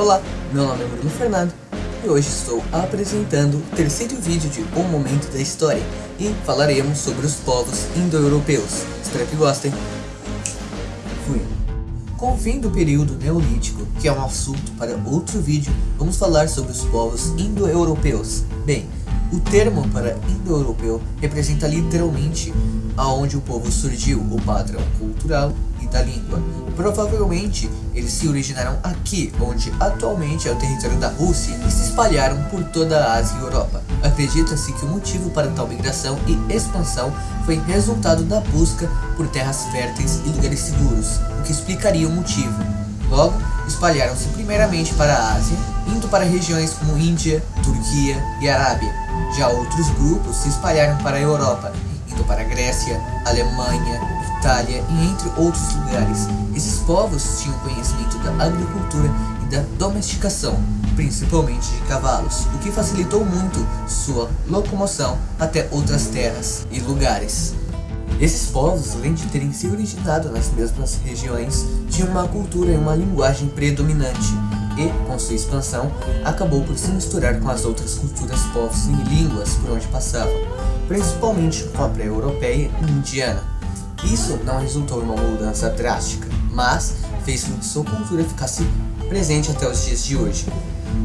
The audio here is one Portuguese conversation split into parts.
Olá, meu nome é Bruno Fernando e hoje estou apresentando o terceiro vídeo de Um Momento da História e falaremos sobre os povos indo-europeus. Espero que gostem. Fui. Com o fim do período neolítico, que é um assunto para outro vídeo, vamos falar sobre os povos indo-europeus. Bem, o termo para indo-europeu representa literalmente aonde o povo surgiu, o padrão cultural da língua. Provavelmente eles se originaram aqui, onde atualmente é o território da Rússia, e se espalharam por toda a Ásia e Europa. Acredita-se que o motivo para tal migração e expansão foi resultado da busca por terras férteis e lugares seguros, o que explicaria o motivo. Logo, espalharam-se primeiramente para a Ásia, indo para regiões como Índia, Turquia e Arábia. Já outros grupos se espalharam para a Europa, indo para a Grécia, Alemanha, Itália e entre outros lugares. Esses povos tinham conhecimento da agricultura e da domesticação, principalmente de cavalos, o que facilitou muito sua locomoção até outras terras e lugares. Esses povos, além de terem se originado nas mesmas regiões, tinham uma cultura e uma linguagem predominante, e, com sua expansão, acabou por se misturar com as outras culturas, povos e línguas por onde passavam, principalmente com a pré-europeia e indiana. Isso não resultou em uma mudança drástica, mas fez com que sua cultura ficasse presente até os dias de hoje.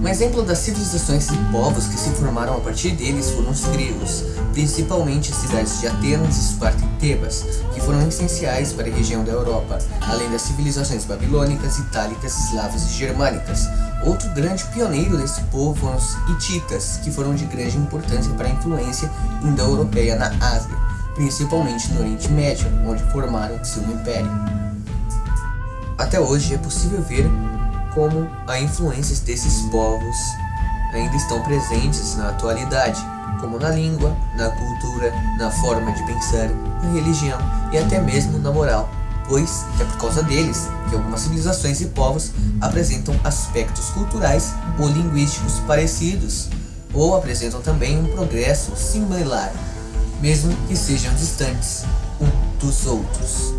Um exemplo das civilizações e povos que se formaram a partir deles foram os gregos, principalmente as cidades de Atenas, Esparta e Tebas, que foram essenciais para a região da Europa, além das civilizações babilônicas, itálicas, eslavas e germânicas. Outro grande pioneiro desse povo foram os hititas, que foram de grande importância para a influência indo-europeia na Ásia, principalmente no Oriente Médio, onde formaram seu império. Até hoje é possível ver como as influências desses povos ainda estão presentes na atualidade, como na língua, na cultura, na forma de pensar, na religião e até mesmo na moral, pois é por causa deles que algumas civilizações e povos apresentam aspectos culturais ou linguísticos parecidos, ou apresentam também um progresso similar, mesmo que sejam distantes um dos outros.